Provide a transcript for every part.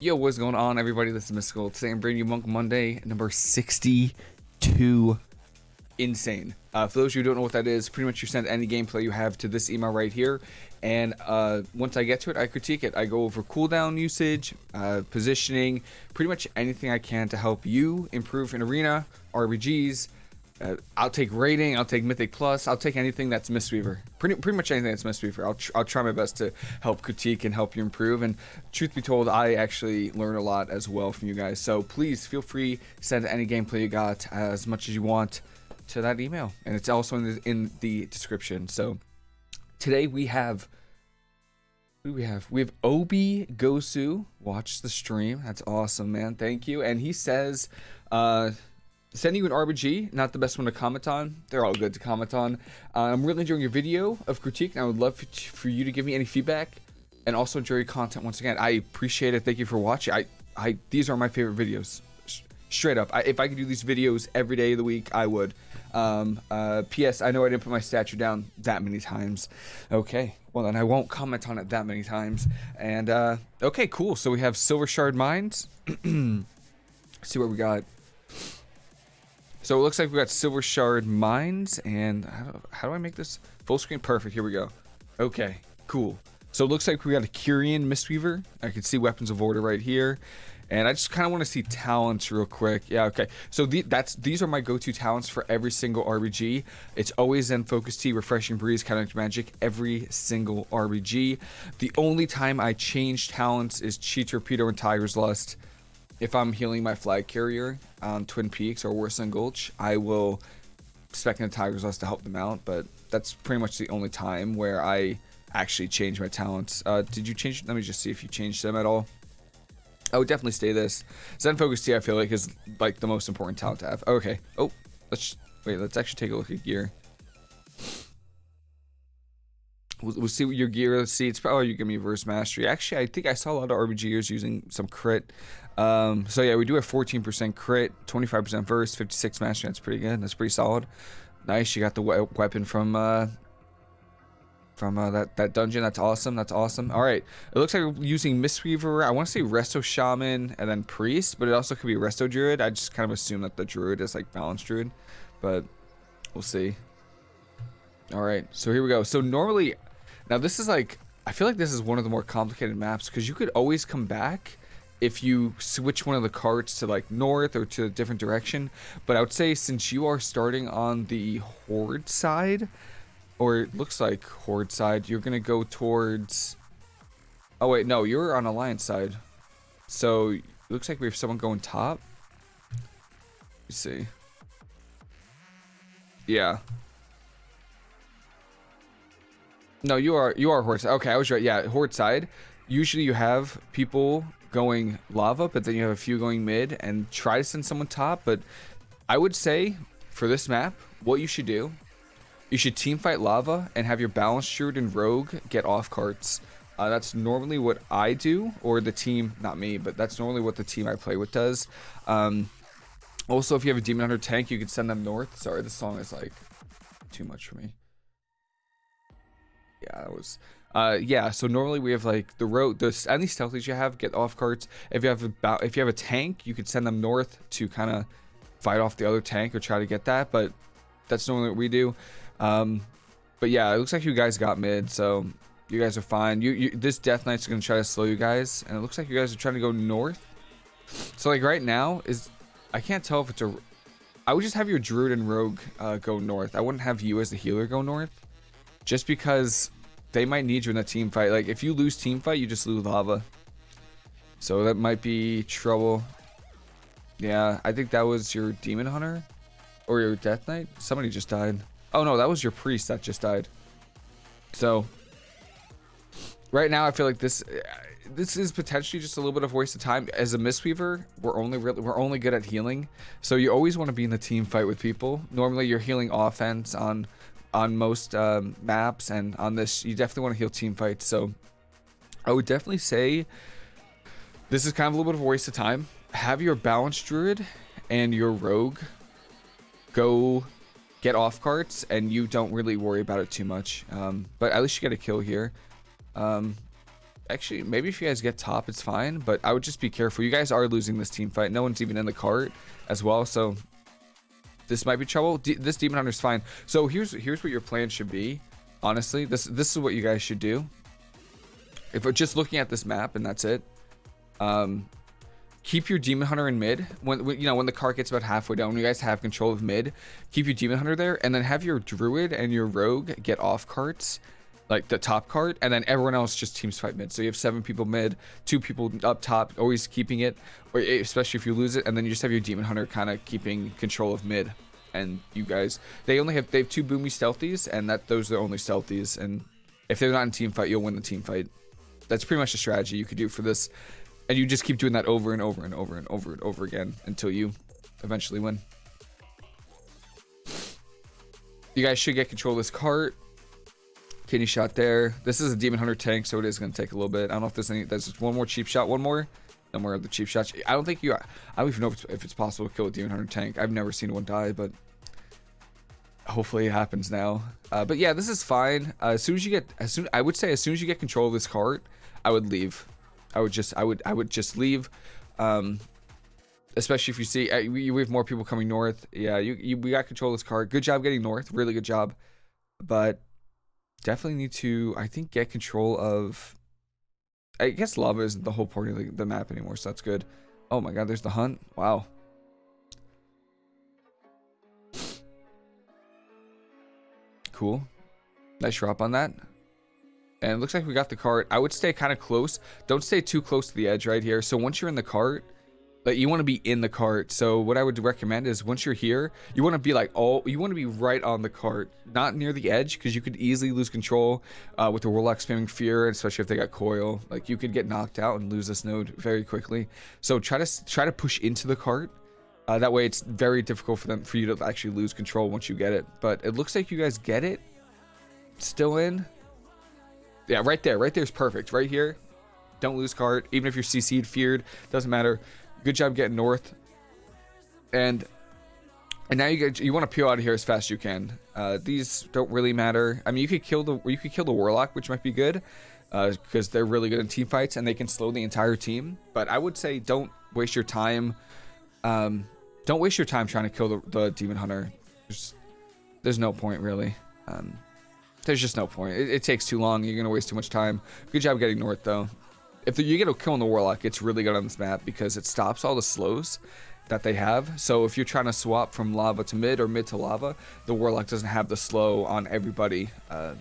Yo, what's going on, everybody? This is Mystical. Today I'm bringing you Monk Monday, number 62. Insane. Uh, for those of you who don't know what that is, pretty much you send any gameplay you have to this email right here. And uh, once I get to it, I critique it. I go over cooldown usage, uh, positioning, pretty much anything I can to help you improve in Arena, RBGs, uh, I'll take rating. I'll take Mythic Plus. I'll take anything that's Mistweaver. Pretty, pretty much anything that's Mistweaver. I'll, tr I'll try my best to help critique and help you improve. And truth be told, I actually learn a lot as well from you guys. So please feel free send any gameplay you got as much as you want to that email, and it's also in the, in the description. So today we have. Who do we have? We have Obi Gosu. Watch the stream. That's awesome, man. Thank you. And he says, uh, sending you an RBG, not the best one to comment on. They're all good to comment on. Uh, I'm really enjoying your video of critique, and I would love for you to give me any feedback, and also enjoy your content once again. I appreciate it. Thank you for watching. I, I, these are my favorite videos. Straight up, I, if I could do these videos every day of the week, I would. Um, uh, P.S. I know I didn't put my statue down that many times. Okay, well then I won't comment on it that many times. And uh, okay, cool. So we have Silvershard Mines. see what we got. So it looks like we got Silvershard Mines, and how do, how do I make this full screen? Perfect, here we go. Okay, cool. So it looks like we got a Kyrian Mistweaver. I can see Weapons of Order right here. And I just kind of want to see talents real quick. Yeah, okay. So the, that's these are my go-to talents for every single RBG. It's always Zen Focus Tea, Refreshing Breeze, Kinetic Magic, every single RBG. The only time I change talents is Chi Torpedo and Tiger's Lust if I'm healing my flag carrier on Twin Peaks or Warsong Gulch, I will spec in Tiger's Lust to help them out, but that's pretty much the only time where I actually change my talents. Uh, did you change? Let me just see if you changed them at all. I would definitely stay this. Zen Focus Tea, I feel like, is like the most important talent to have. Okay. Oh, let's wait. Let's actually take a look at gear. We'll, we'll see what your gear. Let's see. It's probably you give me verse mastery. Actually, I think I saw a lot of RBGers using some crit. Um, so yeah, we do have 14% crit, 25% verse, 56 mastery. That's pretty good. That's pretty solid. Nice. You got the we weapon from uh, from uh, that that dungeon. That's awesome. That's awesome. All right. It looks like we're using Mistweaver. I want to say Resto Shaman and then Priest, but it also could be Resto Druid. I just kind of assume that the Druid is like Balance Druid, but we'll see. All right. So here we go. So normally, now this is like I feel like this is one of the more complicated maps because you could always come back if you switch one of the carts to like north or to a different direction. But I would say since you are starting on the horde side, or it looks like horde side, you're gonna go towards. Oh wait, no, you're on alliance side. So it looks like we have someone going top. Let's see. Yeah. No, you are you are horde side. Okay, I was right. Yeah, horde side. Usually you have people going lava, but then you have a few going mid, and try to send someone top. But I would say for this map, what you should do, you should team fight lava and have your balance druid and rogue get off carts. Uh, that's normally what I do, or the team, not me, but that's normally what the team I play with does. Um, also, if you have a demon hunter tank, you could send them north. Sorry, this song is like too much for me. Yeah, that was uh, yeah, so normally we have like the road, the any stealthies you have get off carts. If you have about, if you have a tank, you could send them north to kind of fight off the other tank or try to get that. But that's normally what we do. Um, but yeah, it looks like you guys got mid, so you guys are fine. You, you this Death Knight's gonna try to slow you guys, and it looks like you guys are trying to go north. So like right now is, I can't tell if it's a. I would just have your Druid and Rogue uh, go north. I wouldn't have you as the healer go north, just because they might need you in a team fight. Like, if you lose team fight, you just lose lava. So that might be trouble. Yeah, I think that was your Demon Hunter. Or your Death Knight. Somebody just died. Oh, no, that was your Priest that just died. So, right now, I feel like this... Uh, this is potentially just a little bit of waste of time. As a Mistweaver, we're only really, we're only good at healing. So you always want to be in the team fight with people. Normally, you're healing offense on on most um, maps and on this you definitely want to heal team fights so I would definitely say this is kind of a little bit of a waste of time have your balance druid and your rogue go get off carts and you don't really worry about it too much um, but at least you get a kill here um, actually, maybe if you guys get top, it's fine. But I would just be careful. You guys are losing this team fight. No one's even in the cart as well. So this might be trouble. D this Demon Hunter's fine. So here's here's what your plan should be. Honestly, this this is what you guys should do. If we're just looking at this map and that's it, um, keep your demon hunter in mid when, when, you know when the cart gets about halfway down when you guys have control of mid keep your demon hunter there and then have your druid and your rogue get off carts like the top cart and then everyone else just teams fight mid. So you have seven people mid two people up top always keeping it or eh, especially if you lose it and then you just have your demon hunter kind of keeping control of mid and you guys. They only have they have two boomy stealthies and that those are the only stealthies and if they're not in team fight you'll win the team fight. That's pretty much the strategy you could do for this and you just keep doing that over and over and over and over and over again until you eventually win. You guys should get control of this cart Kidney shot there. This is a Demon Hunter tank, so it is going to take a little bit. I don't know if there's any... There's one more cheap shot. One more. No more of the cheap shots. I don't think you... I don't even know if it's, if it's possible to kill a Demon Hunter tank. I've never seen one die, but... Hopefully it happens now. Uh, but yeah, this is fine. Uh, as soon as you get... as soon I would say as soon as you get control of this cart, I would leave. I would just... I would I would just leave. Um, especially if you see... Uh, we, we have more people coming north. Yeah, you, you we got control of this cart. Good job getting north. Really good job. But definitely need to, I think, get control of. I guess lava isn't the whole point of the, the map anymore, so that's good. Oh my god, there's the hunt. Wow. Cool. Nice drop on that. And it looks like we got the cart. I would stay kind of close. Don't stay too close to the edge right here. So once you're in the cart, like you want to be in the cart. So what i would recommend is once you're here you want to be like oh you want to be right on the cart not near the edge because you could easily lose control uh, with the warlock spamming fear especially if they got coil. Like you could get knocked out and lose this node very quickly. So try to try to push into the cart. Uh, that way it's very difficult for them for you to actually lose control once you get it. But it looks like you guys get it. Still in. Yeah right there. Right there's perfect. Right here. Don't lose cart. Even if you're cc'd feared doesn't matter Good job getting north. And and now you get you want to peel out of here as fast as you can. Uh, these don't really matter. I mean, you could kill the you could kill the warlock, which might be good, because uh, they're really good in team fights and they can slow the entire team. But I would say don't waste your time. Um, don't waste your time trying to kill the, the demon hunter. There's, there's no point really. Um, there's just no point. It, it takes too long. You're gonna waste too much time. Good job getting north though if the, you get a kill on the Warlock, it's really good on this map because it stops all the slows that they have. So if you're trying to swap from lava to mid or mid to lava, the Warlock doesn't have the slow on everybody. Uh,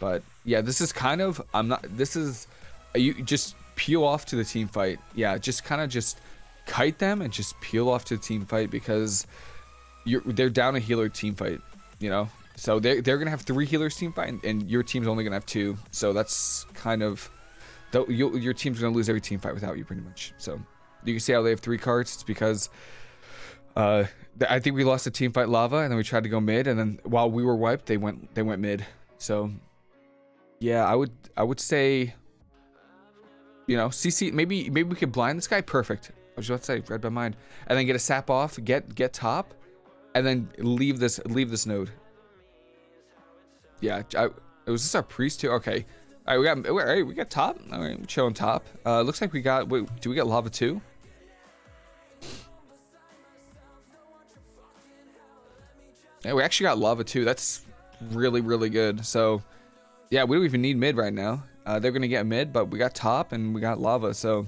but yeah, this is kind of, I'm not, this is, you just peel off to the team fight. Yeah, just kind of just kite them and just peel off to the team fight because you're, they're down a healer team fight, you know? So they're, they're going to have three healers team fight and, and your team's only going to have two. So that's kind of you, your team's going to lose every team fight without you, pretty much. So you can see how they have three cards. It's because uh, I think we lost a team fight lava, and then we tried to go mid, and then while we were wiped, they went they went mid. So yeah, I would I would say, you know, CC maybe maybe we could blind this guy. Perfect. I was about to say read my mind, and then get a sap off, get get top, and then leave this leave this node. Yeah, I, was this our priest too? Okay. All right, we got all right, we got top. All right, chilling top. Uh, looks like we got. Wait, do we get lava too? Yeah, we actually got lava too. That's really really good. So, yeah, we don't even need mid right now. Uh, they're gonna get mid, but we got top and we got lava. So,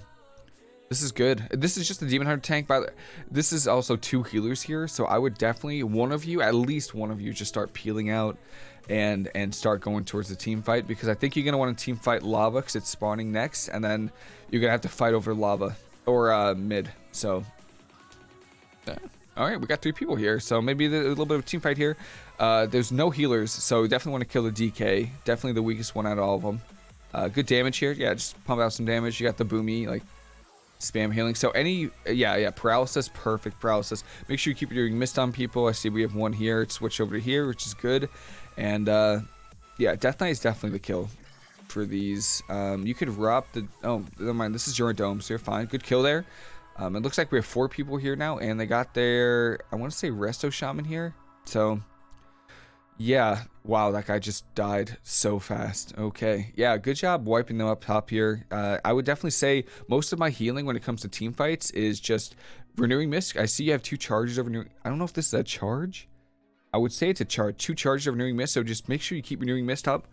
this is good. This is just a demon hunter tank. By But this is also two healers here. So I would definitely one of you, at least one of you, just start peeling out and and start going towards the team fight because I think you're gonna want to team fight lava because it's spawning next, and then you're gonna have to fight over lava or uh, mid. So, yeah. all right, we got three people here, so maybe a little bit of team fight here. Uh, there's no healers, so definitely want to kill the DK. Definitely the weakest one out of all of them. Uh, good damage here. Yeah, just pump out some damage. You got the boomy, like spam healing. So any, yeah, yeah, paralysis, perfect paralysis. Make sure you keep doing mist on people. I see we have one here. Switch over to here, which is good. And uh, yeah, Death Knight is definitely the kill for these. Um, you could rob the, oh, never mind. This is your dome, so you're fine. Good kill there. Um, it looks like we have four people here now, and they got their, I want to say Resto Shaman here. So Yeah. Wow, that guy just died so fast. Okay. Yeah, good job wiping them up top here. Uh, I would definitely say most of my healing when it comes to team fights is just renewing mist. I see you have two charges renewing. I don't know if this is a charge. I would say it's a charge. Two charges of renewing mist. So just make sure you keep renewing mist up.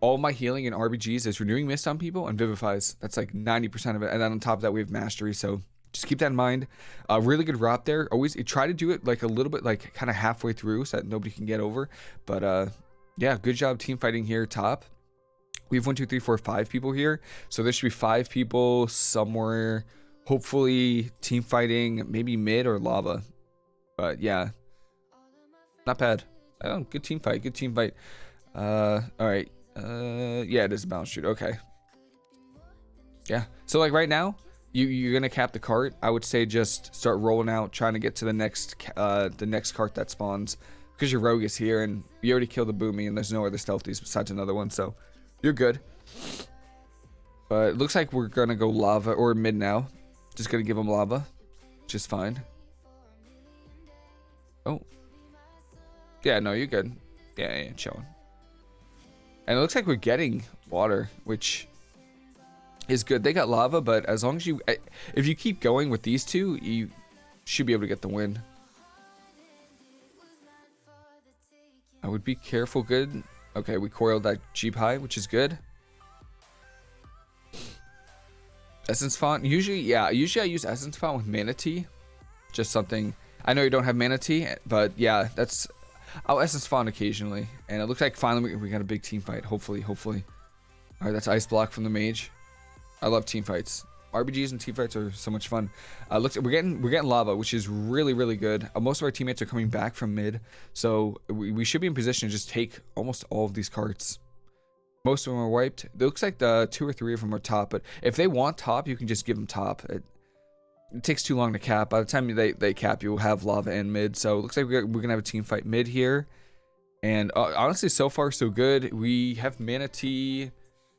All my healing and RBGs is renewing mist on people and vivifies. That's like 90% of it. And then on top of that, we have mastery. So just keep that in mind. A uh, really good route there. Always try to do it like a little bit like kind of halfway through so that nobody can get over. But uh, yeah, good job team fighting here top. We have one, two, three, four, five people here. So there should be five people somewhere. Hopefully team fighting, maybe mid or lava. But yeah, not bad. Oh, good team fight. Good team fight. Uh, all right. Uh, yeah, it is a balance shoot. Okay. Yeah. So like right now, you you're gonna cap the cart. I would say just start rolling out, trying to get to the next uh the next cart that spawns because your rogue is here and you already killed the boomy and there's no other stealthies besides another one, so you're good. But it looks like we're gonna go lava or mid now. Just gonna give them lava, just fine. Oh, yeah, no, you're good. Yeah, yeah, chilling. And it looks like we're getting water, which is good. They got lava, but as long as you, if you keep going with these two, you should be able to get the win. I would be careful. Good. Okay, we coiled that Jeep high, which is good. Essence font. Usually, yeah, usually I use Essence font with Mana Tea. Just something. I know you don't have Mana Tea, but yeah, that's. I'll Essence font occasionally. And it looks like finally we, we got a big team fight. Hopefully, hopefully. Alright, that's Ice Block from the Mage. I love team fights. RBGs and team fights are so much fun. Uh, look, we're getting we're getting lava, which is really really good. Uh, most of our teammates are coming back from mid, so we, we should be in position to just take almost all of these carts. Most of them are wiped. It looks like the two or three of them are top, but if they want top, you can just give them top. It, it takes too long to cap. By the time they, they cap, you'll have lava and mid. So it looks like we're, gonna have a team fight mid here. And uh, honestly, so far so good. We have mana tea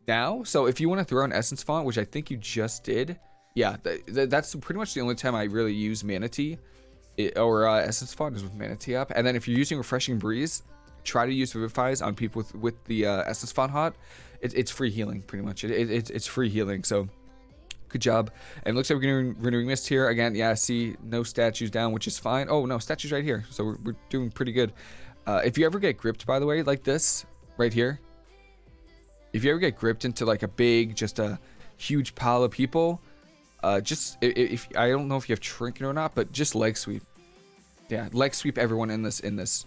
now. So if you want to throw an essence font, which I think you just did, yeah, th th that's pretty much the only time I really use mana tea it, or uh, essence font is with mana tea up. And then if you're using refreshing breeze, try to use vivifies on people with with the uh, essence font hot. It, it's free healing pretty much. It, it, it's free healing. So good job. And looks like we're gonna renewing mist here again. Yeah, I see no statues down, which is fine. Oh no, statues right here. So we're, we're doing pretty good. Uh, if you ever get gripped, by the way, like this right here, if you ever get gripped into like a big, just a huge pile of people, uh, just if, if I don't know if you have trinket or not, but just leg sweep. Yeah, leg sweep everyone in this in this.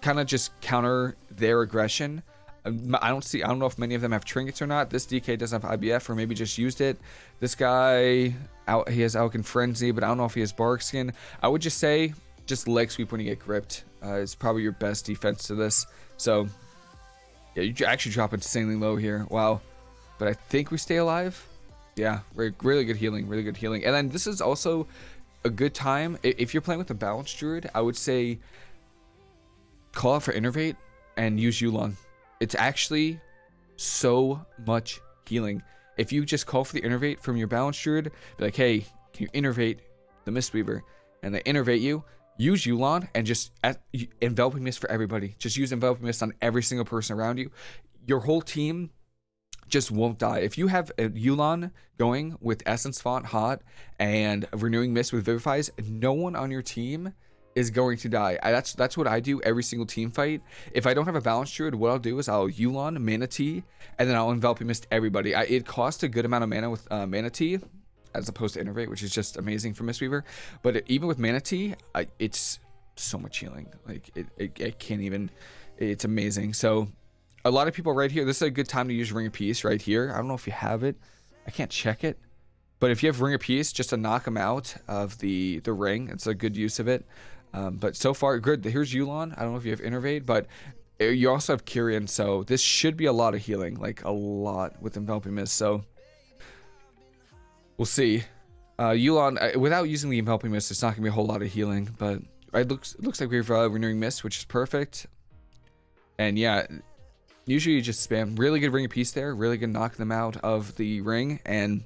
Kind of just counter their aggression. Um, I don't see. I don't know if many of them have trinkets or not. This DK doesn't have IBF, or maybe just used it. This guy, out. He has Alkin Frenzy, but I don't know if he has Barkskin. I would just say, just leg sweep when you get gripped uh, is probably your best defense to this. So yeah, you actually drop insanely low here. Wow. But I think we stay alive. Yeah, really, really good healing. Really good healing. And then this is also a good time. If you're playing with a balanced druid, I would say call out for Innervate and use Yu'lon. It's actually so much healing. If you just call for the Innervate from your balance druid, be like, hey, can you Innervate the Mistweaver? And they Innervate you, use Yu'lon and just enveloping mist for everybody. Just use enveloping mist on every single person around you. Your whole team just won't die. If you have a Yu'lon going with Essence Font Hot and renewing mist with Vivifies, no one on your team is going to die. I, that's that's what I do every single team fight. If I don't have a balance druid, what I'll do is I'll Yu'lon, Manatee, and then I'll enveloping mist everybody. I, it costs a good amount of mana with uh, Mana Tea, as opposed to Innervate, which is just amazing for Mistweaver. But it, even with Mana Tea, I, it's so much healing. Like, it, it, it, can't even, it's amazing. So, a lot of people right here, this is a good time to use Ring of Peace right here. I don't know if you have it. I can't check it. But if you have Ring of Peace, just to knock them out of the, the ring, it's a good use of it. Um, but so far, good. Here's Yu'lon. I don't know if you have Innervate, but uh, you also have Kyrian, so this should be a lot of healing, like a lot with Enveloping Mist. So We'll see. Uh, Yu'lon, uh, without using the Enveloping Mist, it's not going to be a whole lot of healing, but it looks it looks like we have uh, Renewing Mist, which is perfect. And yeah, usually you just spam. Really good Ring of Peace there. Really good knock them out of the ring. And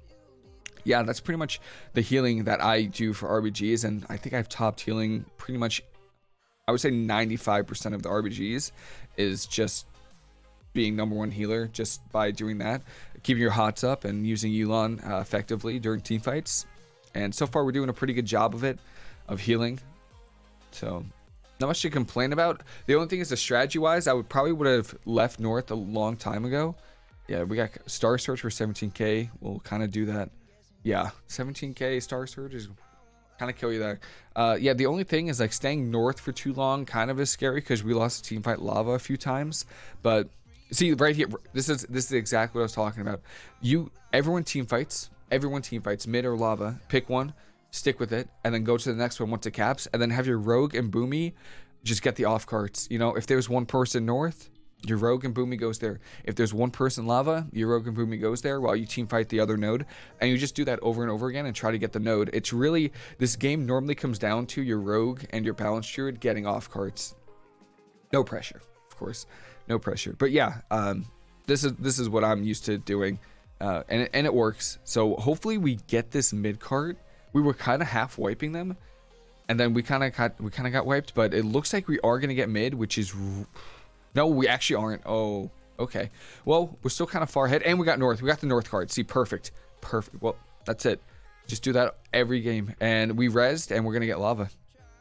yeah, that's pretty much the healing that I do for RBGs. And I think I've topped healing pretty much I would say 95% of the RBGs is just being number one healer just by doing that, keeping your hots up and using Yu'lon uh, effectively during team fights. And so far, we're doing a pretty good job of it, of healing. So, not much to complain about. The only thing is the strategy wise, I would probably would have left north a long time ago. Yeah, we got Starsurge for 17k. We'll kind of do that. Yeah, 17k Starsurge is kind of kill you there. Uh, yeah, the only thing is like staying north for too long kind of is scary because we lost a team fight lava a few times. But see right here, this is this is exactly what I was talking about. You everyone team fights, everyone team fights mid or lava. Pick one, stick with it, and then go to the next one once it caps, and then have your rogue and boomy just get the off carts. You know, if there's one person north, your rogue and boomy goes there. If there's one person lava, your rogue and boomy goes there while you team fight the other node. And you just do that over and over again and try to get the node. It's really, this game normally comes down to your rogue and your balance druid getting off carts. No pressure, of course. No pressure. But yeah, um, this is this is what I'm used to doing. Uh, and, and it works. So hopefully we get this mid cart. We were kind of half wiping them. And then we kind of got we kind of got wiped, but it looks like we are going to get mid, which is no, we actually aren't. Oh, okay. Well, we're still kind of far ahead. And we got north. We got the north card. See, perfect. Perfect. Well, that's it. Just do that every game. And we rezzed, and we're going to get lava,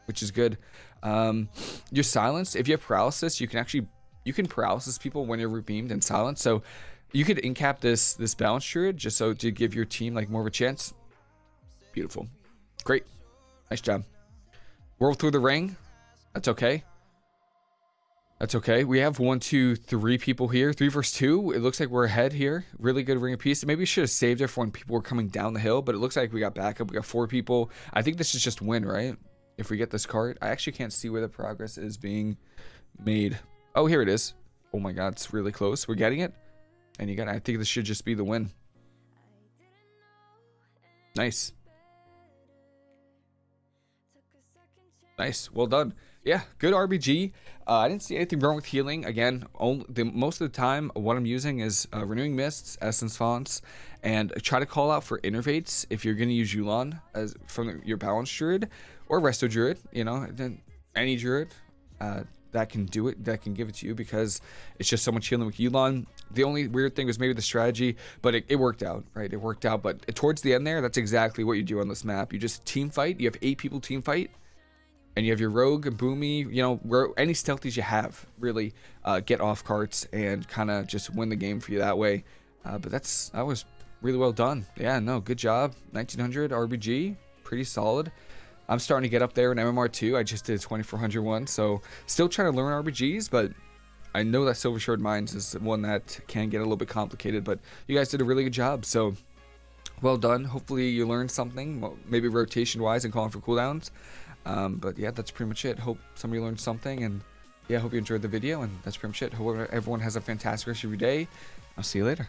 which is good. Um, you're silenced. If you have paralysis, you can actually... You can paralysis people when you're beamed and silenced. So you could incap this this balance druid just so to give your team like more of a chance. Beautiful. Great. Nice job. World through the ring. That's okay. That's okay. We have one, two, three people here. Three versus two. It looks like we're ahead here. Really good ring of peace. Maybe we should have saved it for when people were coming down the hill, but it looks like we got backup. We got four people. I think this is just win, right? If we get this card. I actually can't see where the progress is being made. Oh, here it is. Oh my god, it's really close. We're getting it. And you got I think this should just be the win. Nice. Nice. Well done. Yeah, good RBG. Uh, I didn't see anything wrong with healing. Again, only, the, most of the time, what I'm using is uh, Renewing Mists, Essence Fonts, and try to call out for Innervates if you're going to use Yu'lon as from your Balance Druid or Resto Druid. You know, then any Druid uh, that can do it, that can give it to you because it's just so much healing with Yu'lon. The only weird thing was maybe the strategy, but it, it worked out, right? It worked out. But towards the end there, that's exactly what you do on this map. You just team fight. You have eight people team fight and you have your rogue boomy you know any stealthies you have really uh, get off carts and kind of just win the game for you that way. Uh, but that's that was really well done. Yeah no good job. 1900 rbg pretty solid. I'm starting to get up there in mmr2 i just did a 2400 one so still trying to learn rbgs but i know that silvershard mines is one that can get a little bit complicated but you guys did a really good job. So well done. Hopefully you learned something maybe rotation wise and calling for cooldowns um, but yeah, that's pretty much it. Hope somebody learned something, and yeah, I hope you enjoyed the video, and that's pretty much it. Hope everyone has a fantastic rest of your day. I'll see you later.